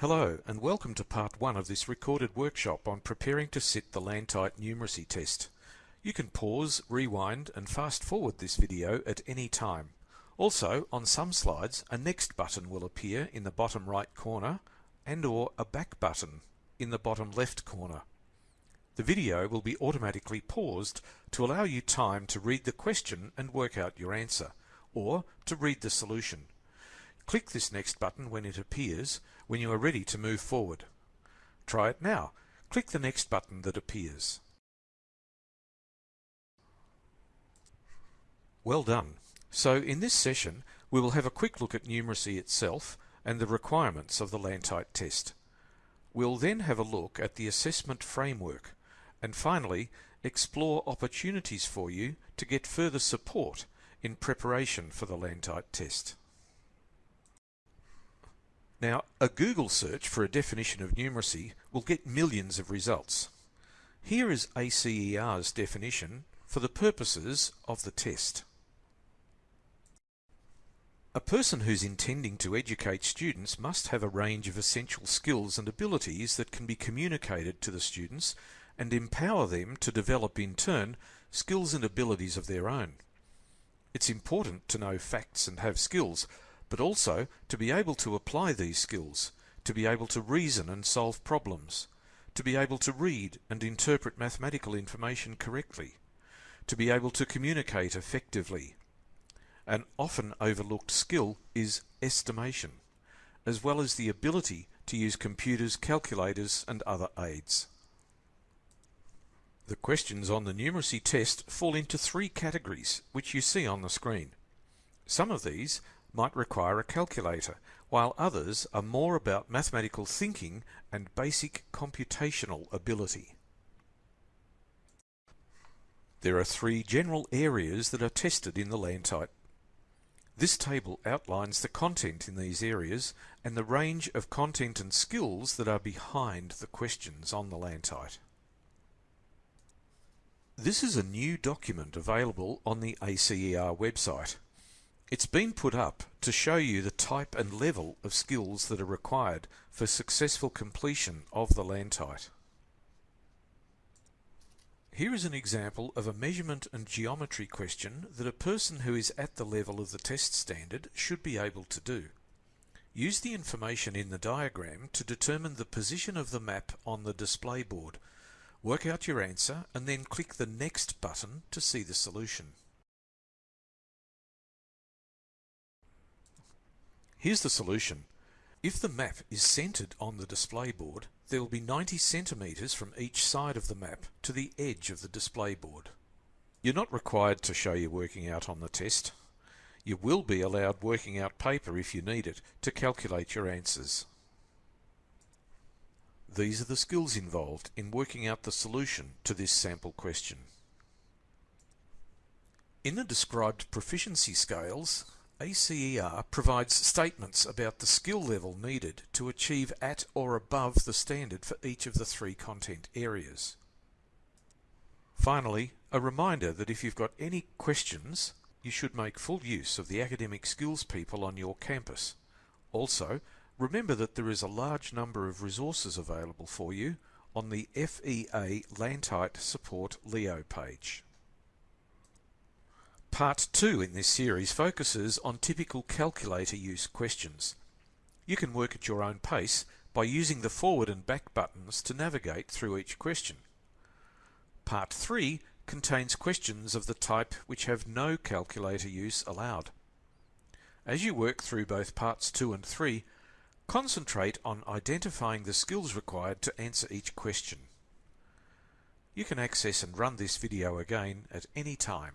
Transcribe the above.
Hello and welcome to part one of this recorded workshop on preparing to sit the Lantite numeracy test. You can pause, rewind and fast forward this video at any time. Also, on some slides, a next button will appear in the bottom right corner and or a back button in the bottom left corner. The video will be automatically paused to allow you time to read the question and work out your answer, or to read the solution. Click this next button when it appears when you are ready to move forward. Try it now. Click the next button that appears. Well done. So in this session we will have a quick look at numeracy itself and the requirements of the Lantite test. We'll then have a look at the assessment framework and finally explore opportunities for you to get further support in preparation for the Lantite test. Now, a Google search for a definition of numeracy will get millions of results. Here is ACER's definition for the purposes of the test. A person who's intending to educate students must have a range of essential skills and abilities that can be communicated to the students and empower them to develop in turn skills and abilities of their own. It's important to know facts and have skills, but also to be able to apply these skills, to be able to reason and solve problems, to be able to read and interpret mathematical information correctly, to be able to communicate effectively. An often overlooked skill is estimation, as well as the ability to use computers, calculators and other aids. The questions on the numeracy test fall into three categories, which you see on the screen. Some of these might require a calculator, while others are more about mathematical thinking and basic computational ability. There are three general areas that are tested in the Lantite. This table outlines the content in these areas and the range of content and skills that are behind the questions on the Lantite. This is a new document available on the ACER website. It's been put up to show you the type and level of skills that are required for successful completion of the Lantite. Here is an example of a measurement and geometry question that a person who is at the level of the test standard should be able to do. Use the information in the diagram to determine the position of the map on the display board. Work out your answer and then click the Next button to see the solution. Here's the solution. If the map is centered on the display board, there will be 90 centimeters from each side of the map to the edge of the display board. You're not required to show your working out on the test. You will be allowed working out paper if you need it to calculate your answers. These are the skills involved in working out the solution to this sample question. In the described proficiency scales, ACER provides statements about the skill level needed to achieve at or above the standard for each of the three content areas. Finally, a reminder that if you've got any questions, you should make full use of the academic skills people on your campus. Also, remember that there is a large number of resources available for you on the FEA Lantite Support Leo page. Part 2 in this series focuses on typical calculator use questions. You can work at your own pace by using the forward and back buttons to navigate through each question. Part 3 contains questions of the type which have no calculator use allowed. As you work through both parts 2 and 3, concentrate on identifying the skills required to answer each question. You can access and run this video again at any time.